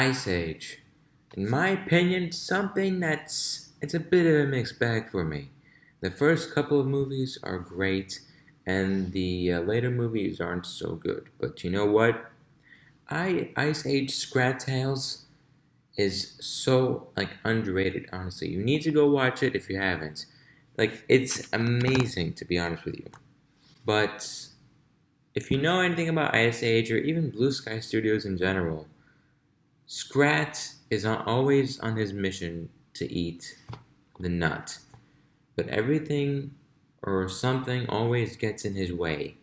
Ice Age. In my opinion, something that's it's a bit of a mixed bag for me. The first couple of movies are great, and the uh, later movies aren't so good. But you know what? I Ice Age Scrat Tales is so like underrated. Honestly, you need to go watch it if you haven't. Like it's amazing to be honest with you. But if you know anything about Ice Age or even Blue Sky Studios in general, Scrat is always on his mission to eat the nut. But everything or something always gets in his way.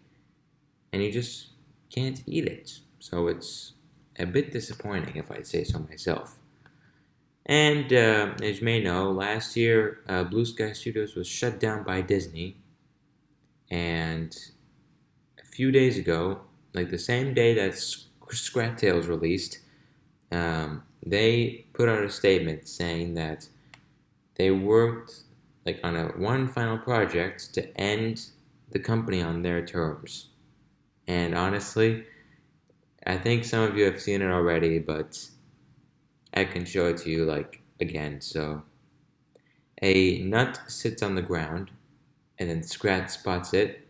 And he just can't eat it. So it's a bit disappointing if I'd say so myself. And uh, as you may know, last year uh, Blue Sky Studios was shut down by Disney. And a few days ago, like the same day that Scrat Tales released, um, they put out a statement saying that they worked like on a one final project to end the company on their terms. And honestly, I think some of you have seen it already, but I can show it to you like again. So a nut sits on the ground and then Scrat spots it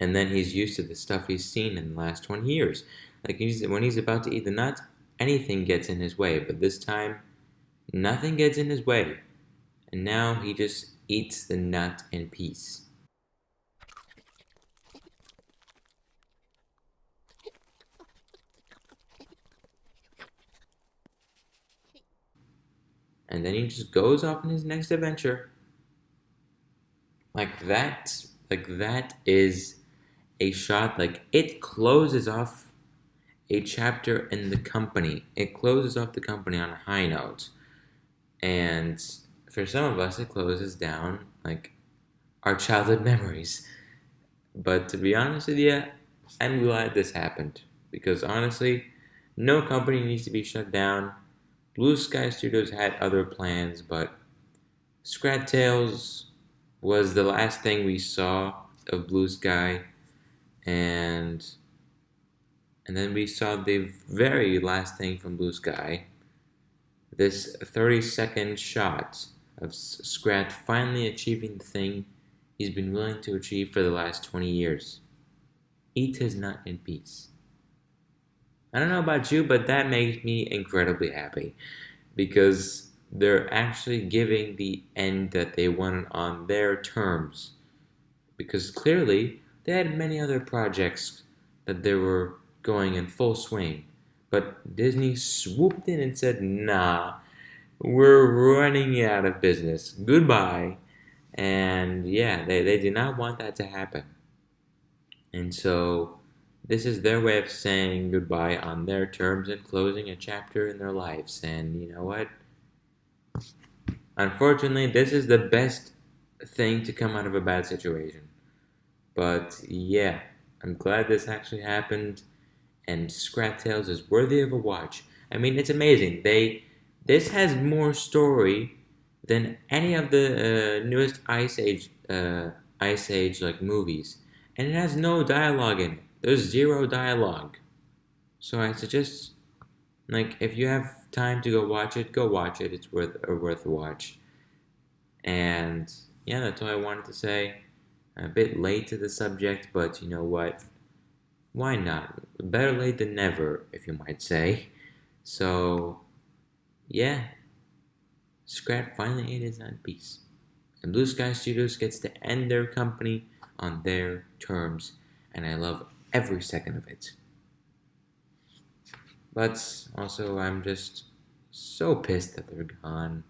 and then he's used to the stuff he's seen in the last 20 years. Like he's, when he's about to eat the nut, anything gets in his way, but this time nothing gets in his way. And now he just eats the nut in peace. and then he just goes off on his next adventure. Like that, like that is a shot, like it closes off a chapter in the company. It closes off the company on a high note. And for some of us, it closes down like our childhood memories. But to be honest with you, I'm glad this happened because honestly, no company needs to be shut down Blue Sky Studios had other plans, but Scrat Tales was the last thing we saw of Blue Sky, and and then we saw the very last thing from Blue Sky, this 30 second shot of Scrat finally achieving the thing he's been willing to achieve for the last 20 years. Eat his nut in peace. I don't know about you, but that makes me incredibly happy because they're actually giving the end that they wanted on their terms. Because clearly, they had many other projects that they were going in full swing. But Disney swooped in and said, nah, we're running out of business. Goodbye. And yeah, they, they did not want that to happen. And so this is their way of saying goodbye on their terms and closing a chapter in their lives. And you know what? Unfortunately, this is the best thing to come out of a bad situation. But yeah, I'm glad this actually happened. And Scrat Tales is worthy of a watch. I mean, it's amazing. They this has more story than any of the uh, newest Ice Age uh, Ice Age like movies, and it has no dialogue in it. There's zero dialogue. So I suggest, like, if you have time to go watch it, go watch it. It's worth a worth watch. And yeah, that's all I wanted to say. a bit late to the subject, but you know what? Why not? Better late than never, if you might say. So, yeah. Scrat finally his own piece. And Blue Sky Studios gets to end their company on their terms. And I love every second of it. But also, I'm just so pissed that they're gone.